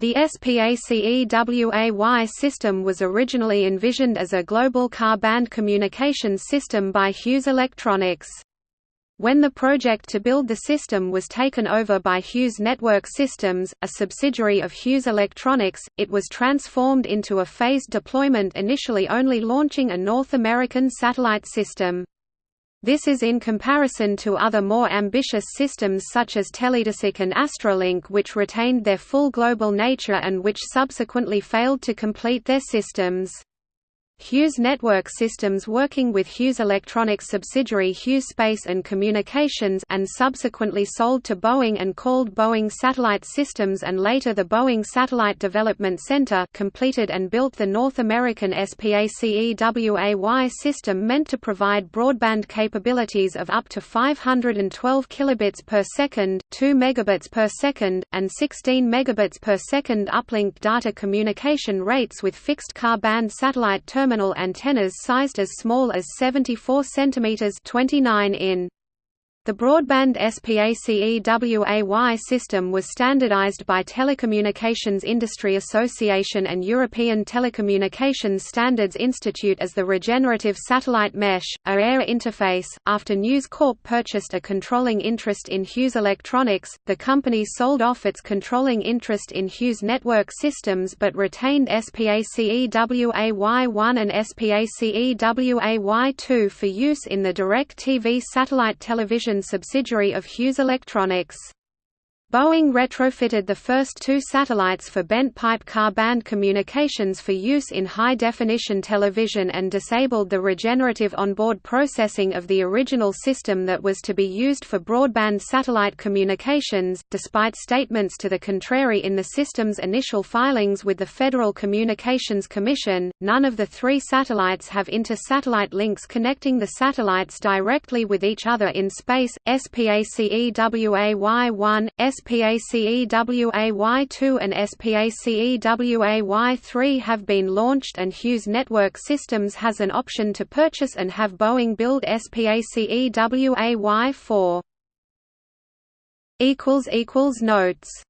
The SPACEWAY system was originally envisioned as a global Ka-band communications system by Hughes Electronics. When the project to build the system was taken over by Hughes Network Systems, a subsidiary of Hughes Electronics, it was transformed into a phased deployment initially only launching a North American satellite system. This is in comparison to other more ambitious systems such as Teledesic and Astrolink which retained their full global nature and which subsequently failed to complete their systems. Hughes Network Systems working with Hughes Electronics subsidiary Hughes Space and Communications and subsequently sold to Boeing and called Boeing Satellite Systems and later the Boeing Satellite Development Center completed and built the North American SPACEWAY system meant to provide broadband capabilities of up to 512 kilobits per second, 2 megabits per second, and 16 megabits per second uplink data communication rates with fixed Ka band satellite terminals terminal antennas sized as small as 74 cm 29 in. The broadband SPACEWAY system was standardized by Telecommunications Industry Association and European Telecommunications Standards Institute as the Regenerative Satellite Mesh, AIR interface. After News Corp purchased a controlling interest in Hughes Electronics, the company sold off its controlling interest in Hughes Network Systems but retained SPACEWAY1 and SPACEWAY2 for use in the DirecTV satellite television subsidiary of Hughes Electronics. Boeing retrofitted the first two satellites for bent pipe Ka band communications for use in high-definition television and disabled the regenerative onboard processing of the original system that was to be used for broadband satellite communications, despite statements to the contrary in the system's initial filings with the Federal Communications Commission. None of the three satellites have inter-satellite links connecting the satellites directly with each other in space. SPACEWAY1, SPACEWAY2 and SPACEWAY3 have been launched and Hughes Network Systems has an option to purchase and have Boeing build SPACEWAY4. Notes